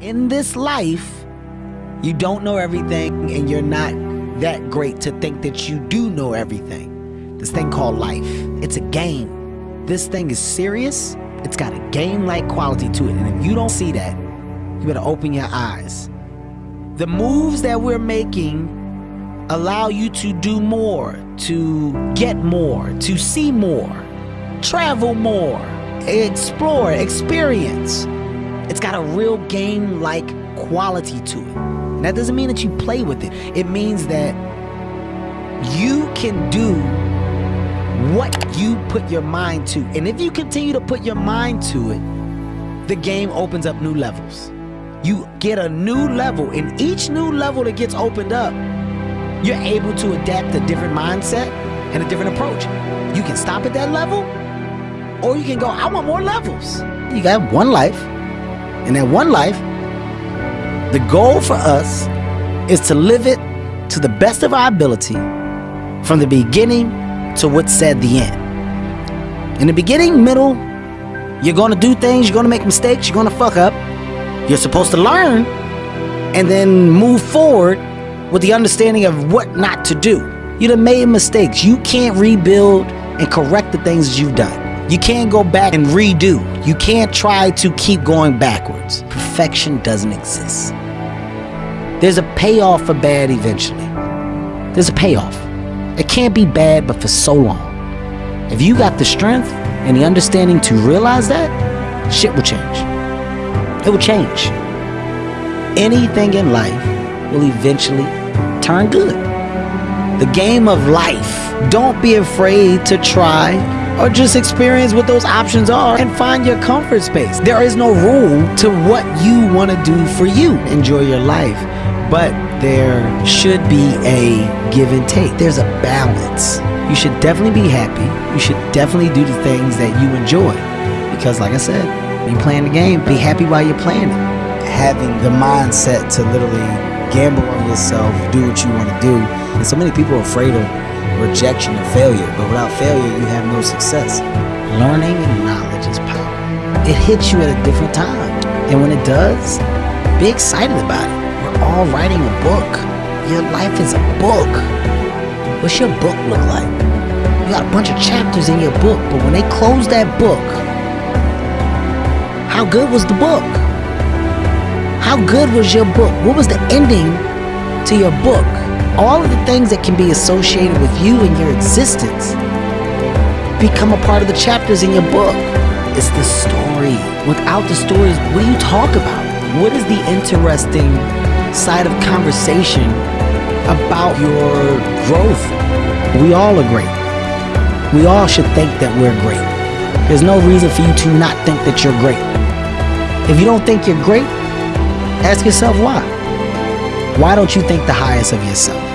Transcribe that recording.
In this life, you don't know everything and you're not that great to think that you do know everything. This thing called life, it's a game. This thing is serious. It's got a game-like quality to it. And if you don't see that, you better open your eyes. The moves that we're making allow you to do more, to get more, to see more, travel more, explore, experience. It's got a real game-like quality to it. And that doesn't mean that you play with it. It means that you can do what you put your mind to. And if you continue to put your mind to it, the game opens up new levels. You get a new level, and each new level that gets opened up, you're able to adapt a different mindset and a different approach. You can stop at that level, or you can go, I want more levels. You got one life, and that one life, the goal for us is to live it to the best of our ability from the beginning to what's said the end. In the beginning, middle, you're gonna do things, you're gonna make mistakes, you're gonna fuck up. You're supposed to learn and then move forward with the understanding of what not to do. You've made mistakes. You can't rebuild and correct the things you've done. You can't go back and redo. You can't try to keep going backwards. Perfection doesn't exist. There's a payoff for bad eventually. There's a payoff. It can't be bad, but for so long. If you got the strength and the understanding to realize that, shit will change. It will change. Anything in life will eventually turn good. The game of life. Don't be afraid to try or just experience what those options are and find your comfort space. There is no rule to what you want to do for you. Enjoy your life, but there should be a give and take. There's a balance. You should definitely be happy. You should definitely do the things that you enjoy. Because, like I said, you playing the game, be happy while you're playing it. Having the mindset to literally gamble on yourself, do what you want to do. And so many people are afraid of rejection and failure, but without failure, you have no success. Learning and knowledge is power. It hits you at a different time. And when it does, be excited about it. We're all writing a book. Your life is a book. What's your book look like? You got a bunch of chapters in your book, but when they close that book, how good was the book? How good was your book? What was the ending to your book? All of the things that can be associated with you and your existence become a part of the chapters in your book. It's the story. Without the stories, what do you talk about? What is the interesting side of conversation about your growth? We all are great. We all should think that we're great. There's no reason for you to not think that you're great. If you don't think you're great, ask yourself why. Why don't you think the highest of yourself?